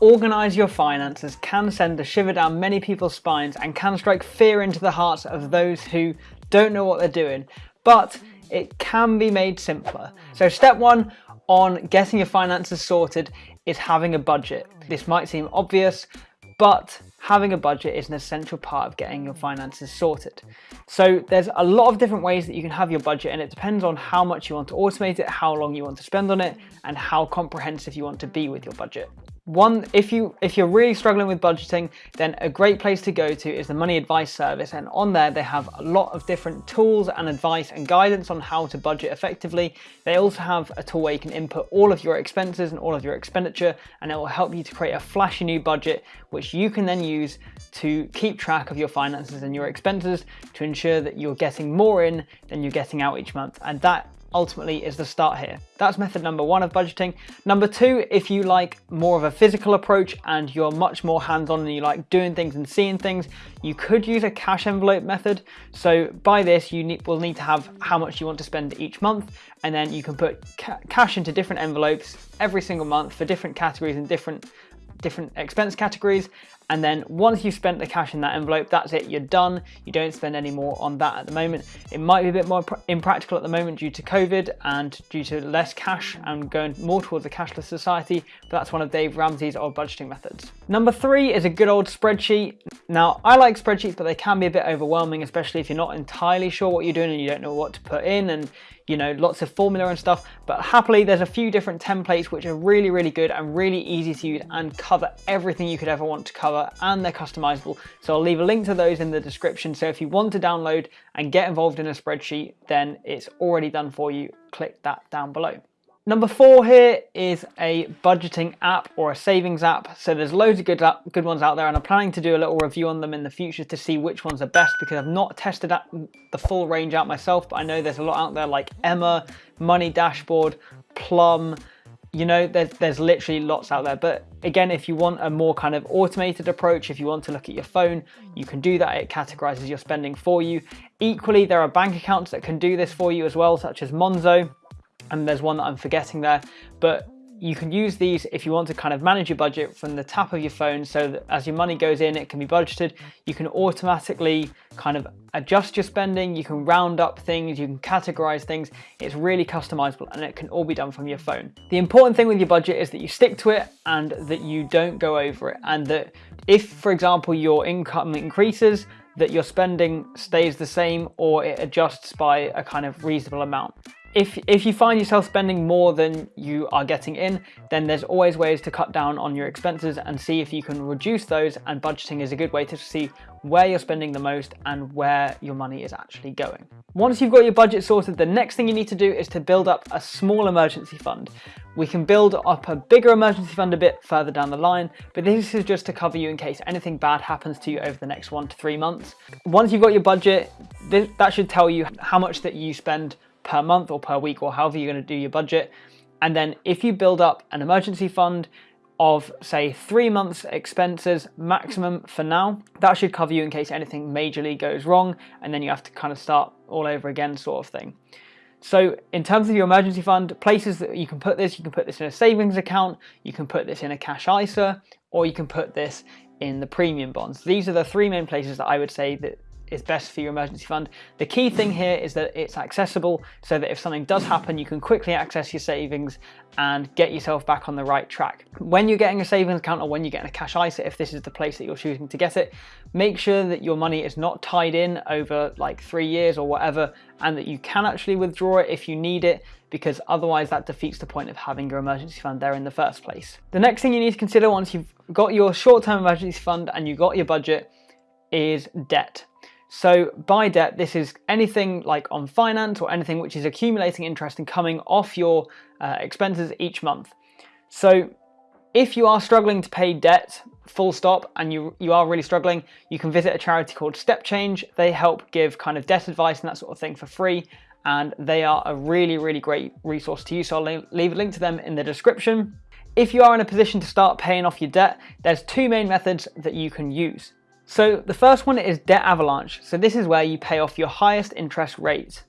organise your finances can send a shiver down many people's spines and can strike fear into the hearts of those who don't know what they're doing, but it can be made simpler. So step one on getting your finances sorted is having a budget. This might seem obvious, but having a budget is an essential part of getting your finances sorted. So there's a lot of different ways that you can have your budget and it depends on how much you want to automate it, how long you want to spend on it, and how comprehensive you want to be with your budget. One, if you if you're really struggling with budgeting, then a great place to go to is the Money Advice Service, and on there they have a lot of different tools and advice and guidance on how to budget effectively. They also have a tool where you can input all of your expenses and all of your expenditure, and it will help you to create a flashy new budget, which you can then use to keep track of your finances and your expenses to ensure that you're getting more in than you're getting out each month, and that ultimately is the start here. That's method number one of budgeting. Number two, if you like more of a physical approach and you're much more hands-on and you like doing things and seeing things, you could use a cash envelope method. So by this, you need, will need to have how much you want to spend each month, and then you can put ca cash into different envelopes every single month for different categories and different different expense categories and then once you've spent the cash in that envelope, that's it, you're done. You don't spend any more on that at the moment. It might be a bit more impractical at the moment due to COVID and due to less cash and going more towards a cashless society, but that's one of Dave Ramsey's old budgeting methods. Number three is a good old spreadsheet. Now, I like spreadsheets, but they can be a bit overwhelming, especially if you're not entirely sure what you're doing and you don't know what to put in and you know, lots of formula and stuff, but happily there's a few different templates which are really, really good and really easy to use and cover everything you could ever want to cover and they're customizable. So I'll leave a link to those in the description. So if you want to download and get involved in a spreadsheet, then it's already done for you. Click that down below. Number four here is a budgeting app or a savings app. So there's loads of good, uh, good ones out there and I'm planning to do a little review on them in the future to see which ones are best because I've not tested the full range out myself, but I know there's a lot out there like Emma, Money Dashboard, Plum, you know, there's, there's literally lots out there. But again, if you want a more kind of automated approach, if you want to look at your phone, you can do that. It categorizes your spending for you. Equally, there are bank accounts that can do this for you as well, such as Monzo and there's one that I'm forgetting there, but you can use these if you want to kind of manage your budget from the tap of your phone so that as your money goes in, it can be budgeted. You can automatically kind of adjust your spending, you can round up things, you can categorize things. It's really customizable and it can all be done from your phone. The important thing with your budget is that you stick to it and that you don't go over it. And that if, for example, your income increases, that your spending stays the same or it adjusts by a kind of reasonable amount if, if you find yourself spending more than you are getting in, then there's always ways to cut down on your expenses and see if you can reduce those and budgeting is a good way to see where you're spending the most and where your money is actually going. Once you've got your budget sorted, the next thing you need to do is to build up a small emergency fund. We can build up a bigger emergency fund a bit further down the line, but this is just to cover you in case anything bad happens to you over the next one to three months. Once you've got your budget, that should tell you how much that you spend per month or per week or however you're going to do your budget. And then if you build up an emergency fund of say three months expenses maximum for now, that should cover you in case anything majorly goes wrong and then you have to kind of start all over again sort of thing. So in terms of your emergency fund, places that you can put this, you can put this in a savings account, you can put this in a cash ISA, or you can put this in the premium bonds. These are the three main places that I would say that is best for your emergency fund. The key thing here is that it's accessible so that if something does happen, you can quickly access your savings and get yourself back on the right track. When you're getting a savings account or when you're getting a cash ISA, if this is the place that you're choosing to get it, make sure that your money is not tied in over like three years or whatever, and that you can actually withdraw it if you need it, because otherwise that defeats the point of having your emergency fund there in the first place. The next thing you need to consider once you've got your short-term emergency fund and you've got your budget is debt. So by debt, this is anything like on finance or anything which is accumulating interest and coming off your uh, expenses each month. So if you are struggling to pay debt, full stop, and you, you are really struggling, you can visit a charity called Step Change. They help give kind of debt advice and that sort of thing for free. And they are a really, really great resource to use. So I'll leave a link to them in the description. If you are in a position to start paying off your debt, there's two main methods that you can use. So the first one is debt avalanche. So this is where you pay off your highest interest rate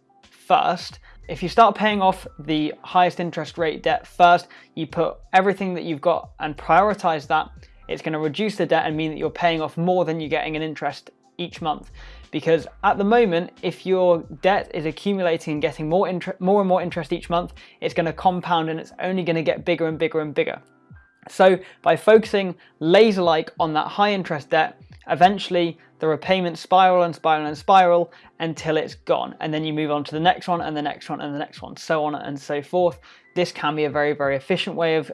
first, if you start paying off the highest interest rate debt first, you put everything that you've got and prioritize that, it's going to reduce the debt and mean that you're paying off more than you're getting in interest each month. Because at the moment, if your debt is accumulating and getting more, more and more interest each month, it's going to compound and it's only going to get bigger and bigger and bigger. So by focusing laser-like on that high interest debt, eventually the repayments spiral and spiral and spiral until it's gone. And then you move on to the next one and the next one and the next one, so on and so forth. This can be a very, very efficient way of,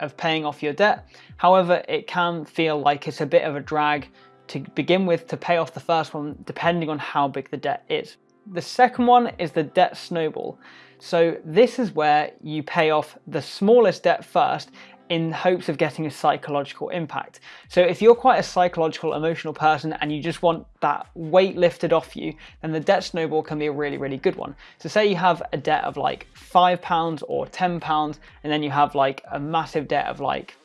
of paying off your debt. However, it can feel like it's a bit of a drag to begin with to pay off the first one, depending on how big the debt is. The second one is the debt snowball. So this is where you pay off the smallest debt first in hopes of getting a psychological impact. So if you're quite a psychological, emotional person and you just want that weight lifted off you, then the debt snowball can be a really, really good one. So say you have a debt of like five pounds or 10 pounds, and then you have like a massive debt of like,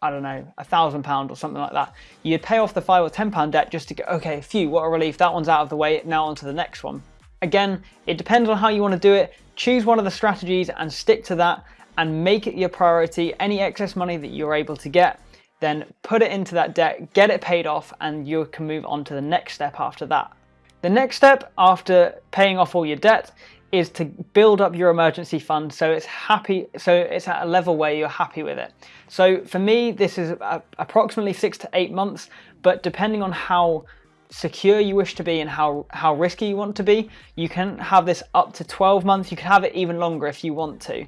I don't know, a thousand pound or something like that. You'd pay off the five or 10 pound debt just to go, okay, phew, what a relief, that one's out of the way, now on to the next one. Again, it depends on how you want to do it. Choose one of the strategies and stick to that and make it your priority. Any excess money that you're able to get, then put it into that debt, get it paid off, and you can move on to the next step after that. The next step after paying off all your debt is to build up your emergency fund so it's happy so it's at a level where you're happy with it so for me this is approximately six to eight months but depending on how secure you wish to be and how how risky you want to be you can have this up to 12 months you can have it even longer if you want to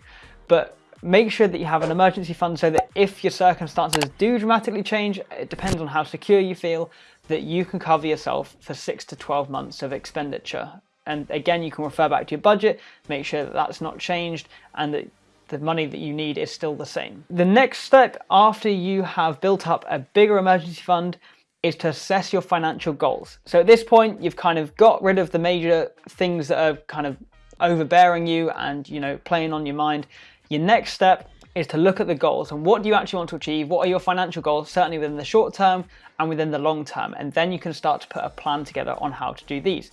but make sure that you have an emergency fund so that if your circumstances do dramatically change, it depends on how secure you feel, that you can cover yourself for six to 12 months of expenditure. And again, you can refer back to your budget, make sure that that's not changed and that the money that you need is still the same. The next step after you have built up a bigger emergency fund is to assess your financial goals. So at this point, you've kind of got rid of the major things that are kind of overbearing you and, you know, playing on your mind your next step is to look at the goals and what do you actually want to achieve? What are your financial goals, certainly within the short term and within the long term? And then you can start to put a plan together on how to do these.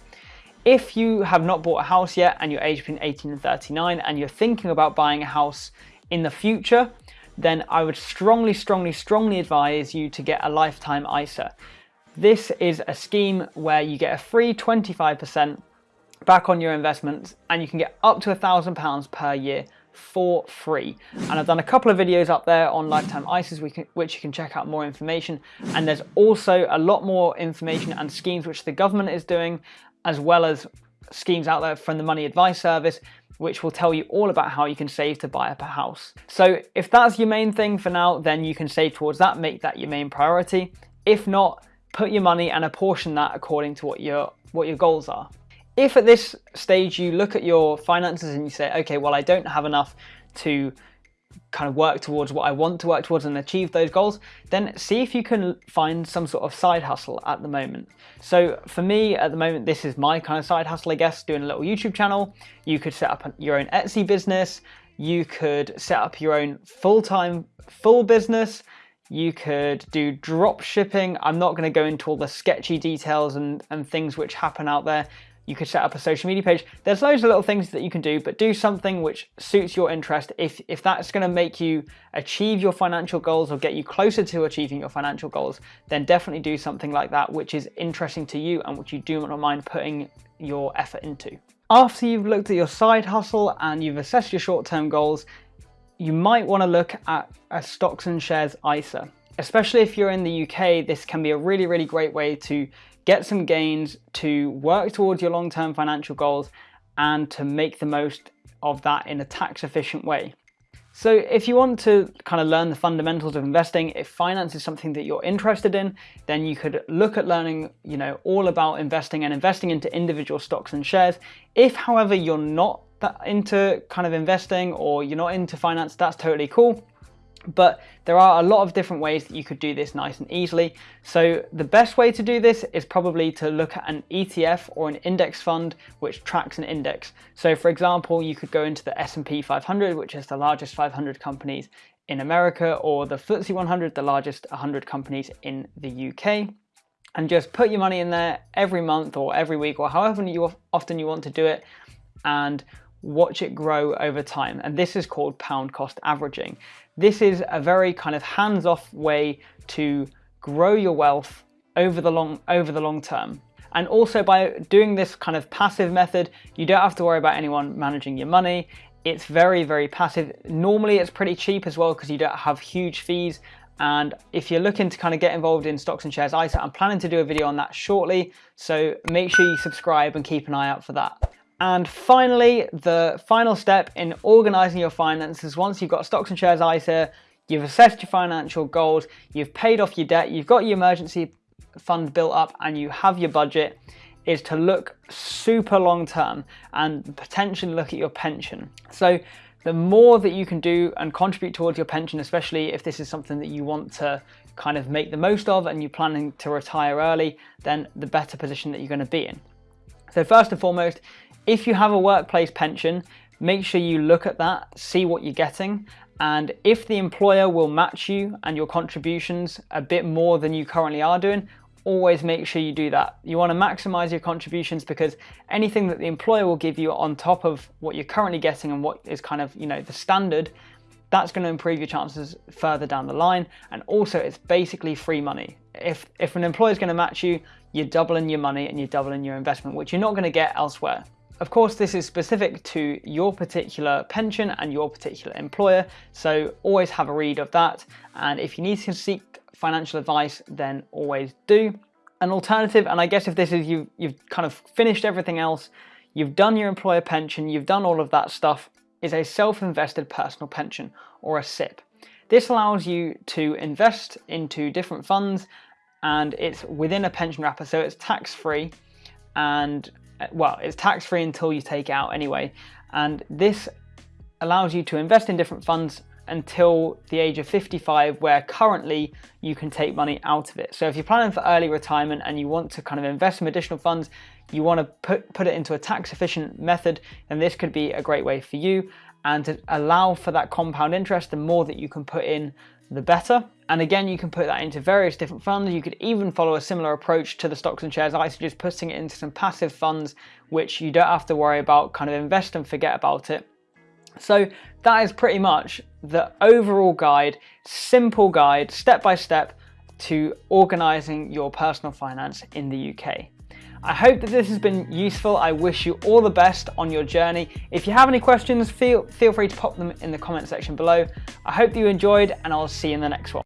If you have not bought a house yet and you're aged between 18 and 39 and you're thinking about buying a house in the future, then I would strongly, strongly, strongly advise you to get a lifetime ISA. This is a scheme where you get a free 25% back on your investments and you can get up to a thousand pounds per year for free. And I've done a couple of videos up there on lifetime ISAs which you can check out more information. And there's also a lot more information and schemes which the government is doing, as well as schemes out there from the Money Advice Service, which will tell you all about how you can save to buy up a house. So if that's your main thing for now, then you can save towards that, make that your main priority. If not, put your money and apportion that according to what your, what your goals are. If at this stage you look at your finances and you say, okay, well, I don't have enough to kind of work towards what I want to work towards and achieve those goals, then see if you can find some sort of side hustle at the moment. So for me at the moment, this is my kind of side hustle, I guess, doing a little YouTube channel. You could set up your own Etsy business. You could set up your own full-time full business. You could do drop shipping. I'm not going to go into all the sketchy details and, and things which happen out there. You could set up a social media page. There's loads of little things that you can do, but do something which suits your interest. If, if that's going to make you achieve your financial goals or get you closer to achieving your financial goals, then definitely do something like that, which is interesting to you and which you do not mind putting your effort into. After you've looked at your side hustle and you've assessed your short-term goals, you might want to look at a stocks and shares ISA. Especially if you're in the UK, this can be a really, really great way to get some gains to work towards your long-term financial goals and to make the most of that in a tax efficient way. So if you want to kind of learn the fundamentals of investing, if finance is something that you're interested in, then you could look at learning, you know, all about investing and investing into individual stocks and shares. If, however, you're not into kind of investing or you're not into finance, that's totally cool. But there are a lot of different ways that you could do this nice and easily. So the best way to do this is probably to look at an ETF or an index fund which tracks an index. So for example, you could go into the S&P 500, which is the largest 500 companies in America, or the FTSE 100, the largest 100 companies in the UK and just put your money in there every month or every week or however you often you want to do it and watch it grow over time. And this is called pound cost averaging. This is a very kind of hands-off way to grow your wealth over the long over the long term. And also by doing this kind of passive method, you don't have to worry about anyone managing your money. It's very, very passive. Normally it's pretty cheap as well because you don't have huge fees. And if you're looking to kind of get involved in stocks and shares ISA, I'm planning to do a video on that shortly. So make sure you subscribe and keep an eye out for that. And finally, the final step in organizing your finances, once you've got stocks and shares ISA, you've assessed your financial goals, you've paid off your debt, you've got your emergency fund built up and you have your budget, is to look super long term and potentially look at your pension. So the more that you can do and contribute towards your pension, especially if this is something that you want to kind of make the most of and you're planning to retire early, then the better position that you're going to be in. So first and foremost, if you have a workplace pension, make sure you look at that, see what you're getting, and if the employer will match you and your contributions a bit more than you currently are doing, always make sure you do that. You want to maximize your contributions because anything that the employer will give you on top of what you're currently getting and what is kind of, you know, the standard, that's going to improve your chances further down the line. And also it's basically free money. If, if an employer is going to match you, you're doubling your money and you're doubling your investment, which you're not going to get elsewhere. Of course, this is specific to your particular pension and your particular employer, so always have a read of that. And if you need to seek financial advice, then always do. An alternative, and I guess if this is you, you've kind of finished everything else, you've done your employer pension, you've done all of that stuff, is a self-invested personal pension or a SIPP. This allows you to invest into different funds and it's within a pension wrapper, so it's tax-free and uh, well, it's tax free until you take out anyway. And this allows you to invest in different funds until the age of 55 where currently you can take money out of it. So if you're planning for early retirement and you want to kind of invest some additional funds, you want to put, put it into a tax efficient method, and this could be a great way for you and to allow for that compound interest, the more that you can put in, the better. And again, you can put that into various different funds. You could even follow a similar approach to the stocks and shares ISA, just putting it into some passive funds, which you don't have to worry about, kind of invest and forget about it. So that is pretty much the overall guide, simple guide, step by step to organizing your personal finance in the UK. I hope that this has been useful. I wish you all the best on your journey. If you have any questions, feel, feel free to pop them in the comment section below. I hope that you enjoyed and I'll see you in the next one.